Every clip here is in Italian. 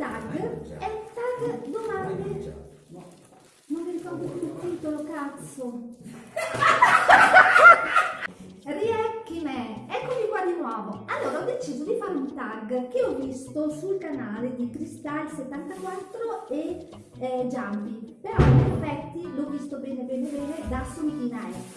tag è tag domande. Non mi ricordo più il titolo, cazzo. Riecchi me, eccomi qua di nuovo. Allora ho deciso di fare un tag che ho visto sul canale di Crystal74 e eh, Jumpy, però in effetti l'ho visto bene bene bene da Solitina F.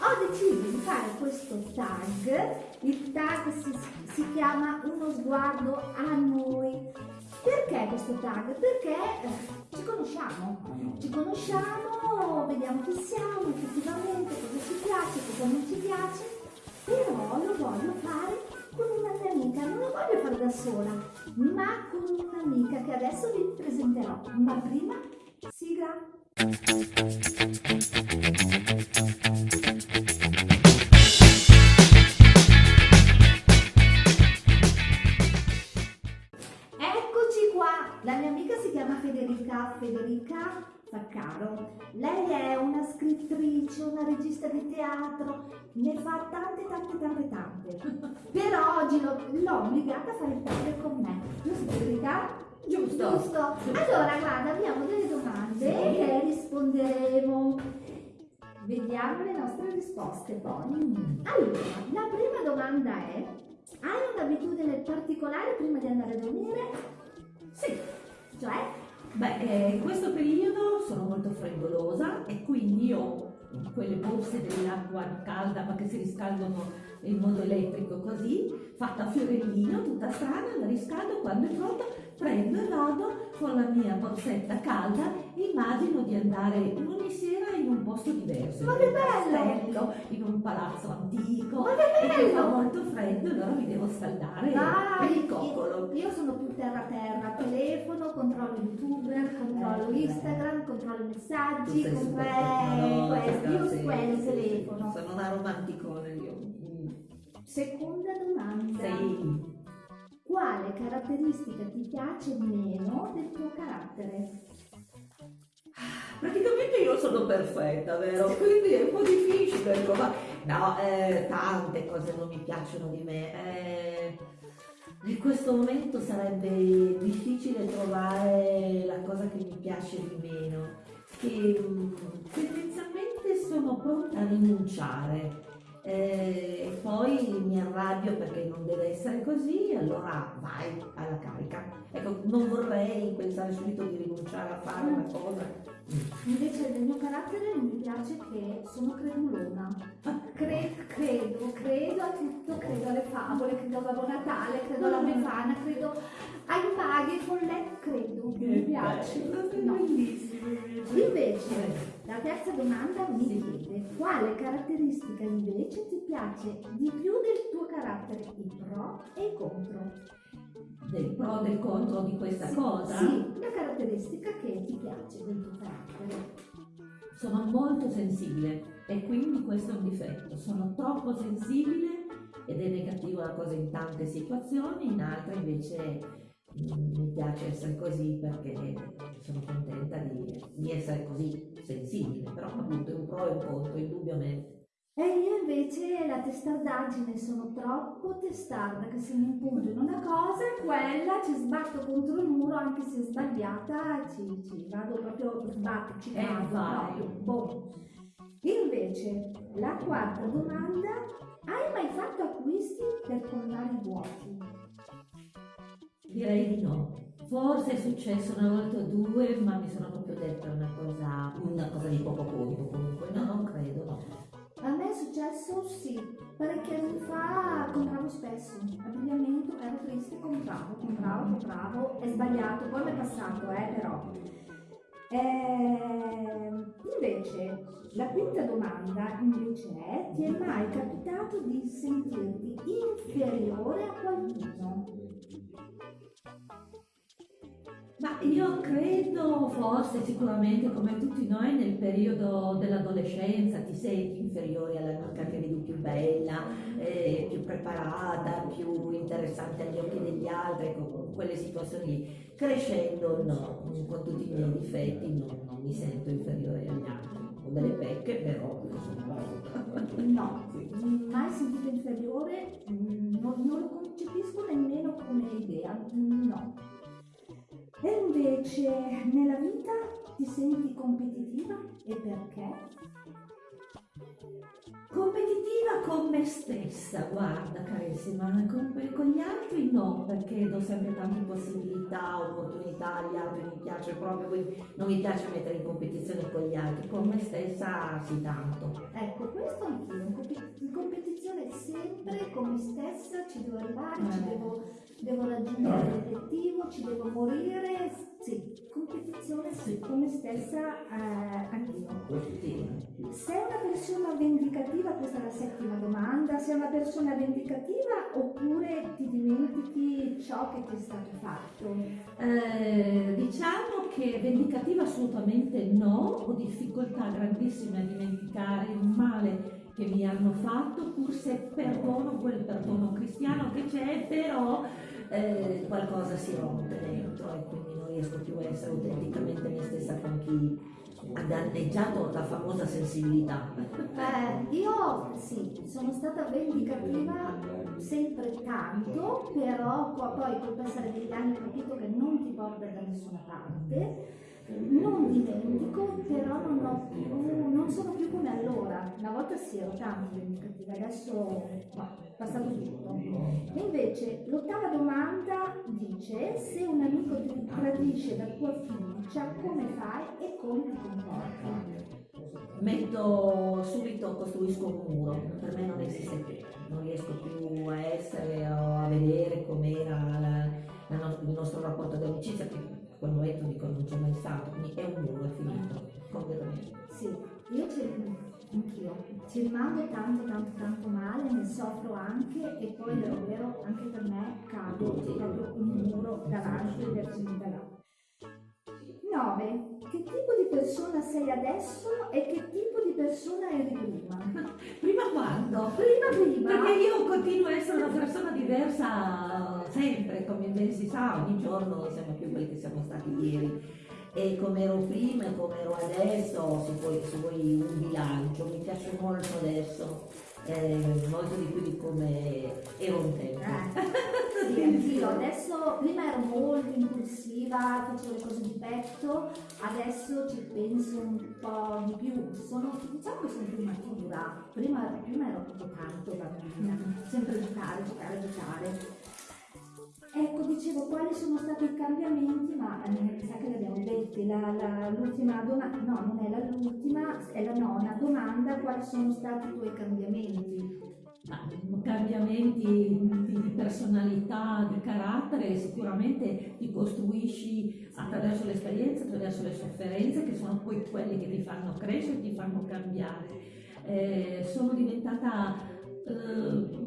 Ho deciso di fare questo tag, il tag si, si chiama Uno sguardo a noi. Perché questo tag? Perché eh, ci conosciamo, ci conosciamo, vediamo chi siamo effettivamente, cosa ci piace, cosa non ci piace, però lo voglio fare con una mia amica, non lo voglio fare da sola, ma con un'amica che adesso vi presenterò, ma prima sigla. Tante tante tante tante. Però oggi l'ho, obbligata a fare il tag con me. Giusto Federica? Giusto. Giusto. Allora guarda, abbiamo delle domande che risponderemo. Vediamo le nostre risposte poi. Allora, la prima domanda è, hai un'abitudine particolare prima di andare a dormire? Sì, Cioè? beh, eh, in questo periodo sono molto freddolosa e quindi ho quelle borse dell'acqua calda ma che si riscaldano in modo elettrico così, fatta a fiorellino, tutta strana, la riscaldo quando è pronta, prendo e vado con la mia borsetta calda, immagino di andare ogni sera in un posto diverso, Ma che bello! in un palazzo antico, Ma che che fa bello! molto freddo, allora mi devo scaldare Vai, mi coccolo. io sono più terra terra, youtuber, controllo Eh, Instagram, controllo messaggi, controllo questo, io quello sì, telefono. Sono una romanticone io. Seconda domanda. Sì. Quale caratteristica ti piace meno del tuo carattere? Praticamente io sono perfetta, vero? Quindi è un po' difficile, ma no, eh, tante cose non mi piacciono di me. eh, in questo momento sarebbe difficile trovare la cosa che mi piace di meno. Che mm, tendenzialmente sono pronta a rinunciare. Eh, poi mi arrabbio perché non deve essere così, allora vai alla carica. Ecco, non vorrei pensare subito di rinunciare a fare una cosa. Invece del mio carattere non mi piace che sono credulona. Cre- credo, credo a tutto, credo alle favole, credo a Babbo Natale, credo alla Befana, credo ai maghi, ai folletti, credo, mi piace. No. bellissimo. Invece, la terza domanda mi chiede quale caratteristica invece ti piace di più del tuo carattere, i pro e i contro? Del pro e del contro di questa Sì, cosa? Sì, una caratteristica che ti piace del tuo carattere. Sono molto sensibile e quindi questo è un difetto. Sono troppo sensibile ed è negativo la cosa in tante situazioni, in altre invece mm, mi piace essere così perché sono contenta di, di essere così sensibile, però appunto è un pro e un contro, indubbiamente. E io invece la testardaggine sono troppo testarda che se mi impunto in una cosa, quella ci sbatto contro il muro anche se sbagliata, ci, ci vado proprio, sbatto, ci Eh, cado vai. proprio. Boh. Invece, la quarta domanda, hai mai fatto acquisti per colmare i vuoti? Direi di no. Forse è successo una volta o due, ma mi sono proprio detta una cosa, una cosa di poco conto comunque. No, non credo, no. A me è successo sì, parecchi anni fa compravo spesso, abbigliamento, ero triste, compravo, compravo, compravo, è sbagliato, poi mi è passato, eh, però. Ehm, invece, la quinta domanda invece è, ti è mai capitato di sentirti inferiore a qualcuno? Io credo, forse, sicuramente, come tutti noi, nel periodo dell'adolescenza ti senti inferiore all'amica che vedi più bella, eh, più preparata, più interessante agli occhi degli altri, ecco, con quelle situazioni lì. Crescendo, no, con tutti i miei difetti, non, non mi sento inferiore agli altri. Ho delle pecche, però. No, mai sentito inferiore, Mm, non, non lo concepisco nemmeno come idea, Mm, no. E invece nella vita ti senti competitiva e perché? Competitiva con me stessa, guarda carissima, con, con, gli altri no, perché do sempre tante possibilità, opportunità, agli altri mi piace proprio, quindi non mi piace mettere in competizione con gli altri, con me stessa sì tanto. Ecco, questo anch'io, in competizione sempre con me stessa, ci devo arrivare, eh. ci devo, devo raggiungere l'obiettivo, ci devo morire, sì, competizione sì, con me stessa eh, anch'io. Sei una persona vendicativa, questa è la settima domanda, sei una persona vendicativa oppure ti dimentichi ciò che ti è stato fatto? Eh, diciamo che vendicativa assolutamente no, ho difficoltà grandissime a dimenticare il male che mi hanno fatto, pur se perdono quel perdono cristiano che c'è, però eh, qualcosa si rompe dentro e quindi non riesco più a essere autenticamente me stessa con chi ha danneggiato la famosa sensibilità. Eh, io sì, sono stata vendicativa sempre tanto, però poi col passare degli anni ho capito che non ti porta da nessuna parte non dimentico, però non, più, non, sono più come allora. Una volta sì, ero tanto vendicativa, adesso no, è passato tutto. E invece l'ottava domanda dice: se un amico ti tradisce la tua fiducia, come fai e come ti comporti? Metto subito, costruisco un muro, per me non esiste più, non riesco più a essere o a vedere com'era il nostro rapporto di amicizia quel momento dico non c'è mai stato, quindi è un muro, è finito, completamente. Sì, io ci, anch'io, ci rimango tanto tanto tanto male, ne soffro anche e poi davvero anche per me cado proprio un muro davanti verso il là. 9. Che tipo di persona sei adesso e che tipo di persona eri prima? prima quando? Prima prima. Perché io continuo a essere una persona diversa come ben si sa, ogni giorno siamo più quelli che siamo stati ieri. E come ero prima e come ero adesso, se vuoi, se vuoi un bilancio, mi piace molto adesso eh, molto di più di come ero un tempo. Eh, sì, anch'io. Adesso, prima ero molto impulsiva, facevo le cose di petto, adesso ci penso un po' di più. Sono, diciamo che sono più matura. Prima, prima ero proprio tanto bambina, sempre giocare, giocare, giocare. Ecco, dicevo quali sono stati i cambiamenti, ma eh, mi sa che li abbiamo la, l'ultima domanda, no, non è l'ultima, è la nona domanda, quali sono stati i tuoi cambiamenti? Ma, cambiamenti di personalità, di carattere, sicuramente ti costruisci attraverso l'esperienza, attraverso le sofferenze, che sono poi quelle che ti fanno crescere, ti fanno cambiare. Eh, sono diventata eh,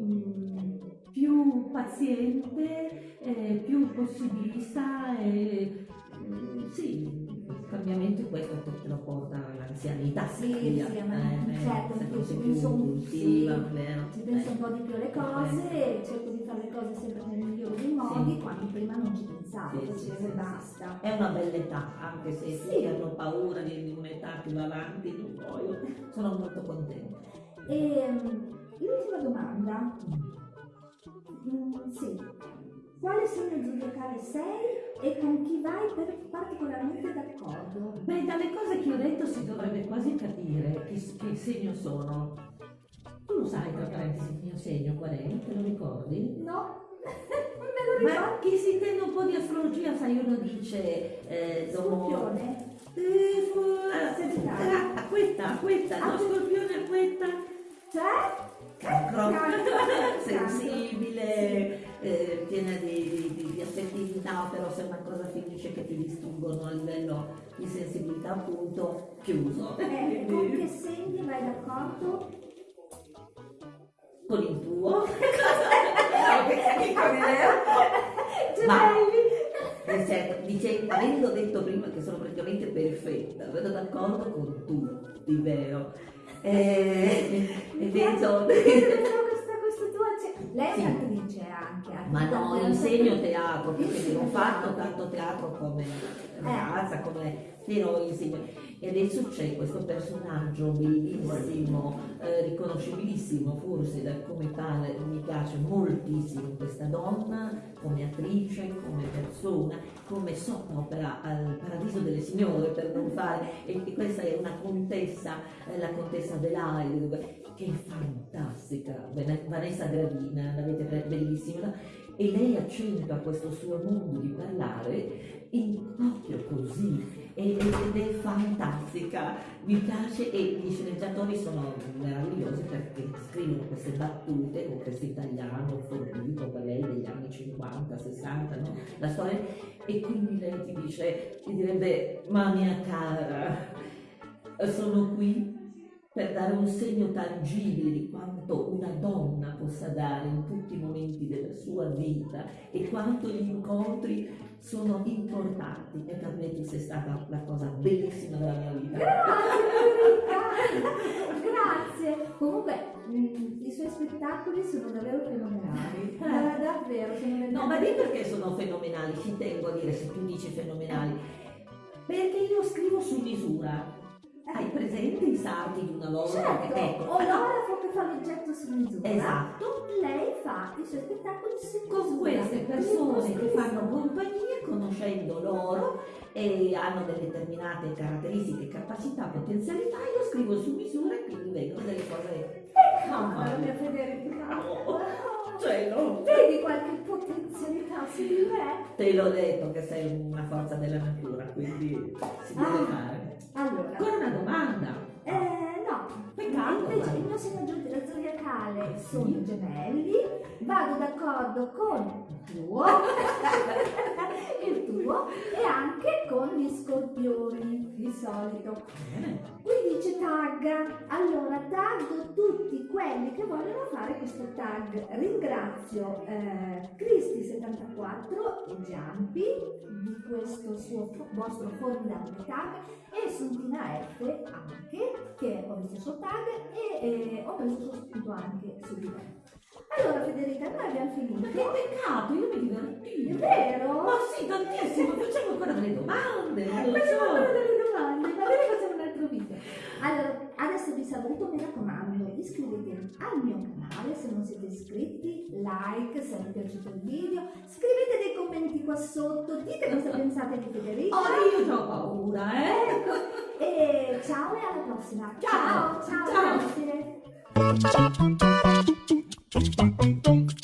più paziente, eh, più possibilista e mm, sì, il cambiamento questo te lo porta all'anzianità. Sì, sì, eh, certo, sempre più, più impulsiva, sì, ci penso un po' di più alle cose e cerco di fare le cose sempre nel migliore dei modi, sì. quando prima non ci pensavo, sì, facevo sì, e basta. È una bella età, anche se sì. hanno paura di un'età più avanti, non voglio, sono molto contenta. E ehm, l'ultima domanda. Sì. Quale segno zodiacale sei e con chi vai per particolarmente d'accordo? Beh, dalle cose che ho detto si dovrebbe quasi capire che, che segno sono. Tu lo sai, tra parentesi, il mio segno qual è? Te lo ricordi? No. Me lo Ma chi si intende un po' di astrologia, sai, uno dice... Eh, Scorpione? Eh, fu... Acquetta, acquetta, no, scorpione, acquetta. Cioè? Sensibile, eh, piena di, di, di, affettività, però se una cosa finisce che ti distruggono a livello di sensibilità appunto, chiuso. Eh, con che segni vai d'accordo? Con il tuo. Ma eh, certo, dice, avendo detto prima che sono praticamente perfetta, vedo d'accordo con tutti, vero? Eh, e detto... questa, questa tua... Lei è attrice anche. Ma no, insegno teatro, perché ho fatto tanto teatro come ragazza, come però insegno. E adesso c'è questo personaggio bellissimo, eh, riconoscibilissimo forse da come tale, mi piace moltissimo questa donna come attrice, come persona, come sottopera al Paradiso delle Signore per non fare, e questa è una contessa, eh, la contessa Adelaide, che è fantastica, Vanessa Gravina, l'avete bellissima, e lei accentua questo suo mondo di parlare in proprio così ed è fantastica, mi piace e gli sceneggiatori sono meravigliosi perché scrivono queste battute con questo italiano forbito per lei degli anni 50, 60, no? la storia e quindi lei ti dice, ti direbbe ma mia cara, sono qui per dare un segno tangibile di quanto una donna possa dare in tutti i momenti della sua vita e quanto gli incontri sono importanti e per me tu sei stata la cosa bellissima della mia vita. Grazie, grazie. Comunque i suoi spettacoli sono davvero fenomenali. Eh. davvero, sono No, ma di perché sono fenomenali? Ci tengo a dire se tu dici fenomenali. Perché io scrivo su misura hai presente i sardi di una volta? Certo, ecco. o Laura che fa l'oggetto su misura. Esatto. Lei fa i suoi spettacoli su misura. Con queste persone che fanno compagnia, conoscendo loro e hanno delle determinate caratteristiche, capacità, potenzialità, io scrivo su misura e quindi vengono delle cose... Oh, mia Federica! Oh, no. Vedi qualche potenzialità su di me? Te l'ho detto che sei una forza della natura, quindi si deve ah. fare. Allora. Ancora una domanda? Eh, no. Peccato. Invece il mio segno zodiacale sono i gemelli, vado d'accordo con il tuo, il tuo e anche con gli scorpioni, di solito. Qui dice tag, allora taggo tutti quelli che vogliono fare questo tag. Ringrazio eh, Cristi74 e Giampi di questo suo vostro formidabile tag e Suntina F anche, suo tag e eh, ho messo spunto anche su di me. Allora Federica, noi abbiamo finito. Ma che peccato, io mi divertì. È vero? Ma sì, tantissimo, facciamo ancora delle domande. Facciamo ancora delle domande, magari facciamo un altro video. Allora, adesso vi saluto, mi raccomando, iscrivetevi al mio canale se non siete iscritti, like se vi è piaciuto il video, scrivete dei commenti qua sotto, dite cosa pensate di Federica. Oh, io ho paura, eh! Ecco, e ciao e alla prossima. Ciao, ciao, ciao, ciao.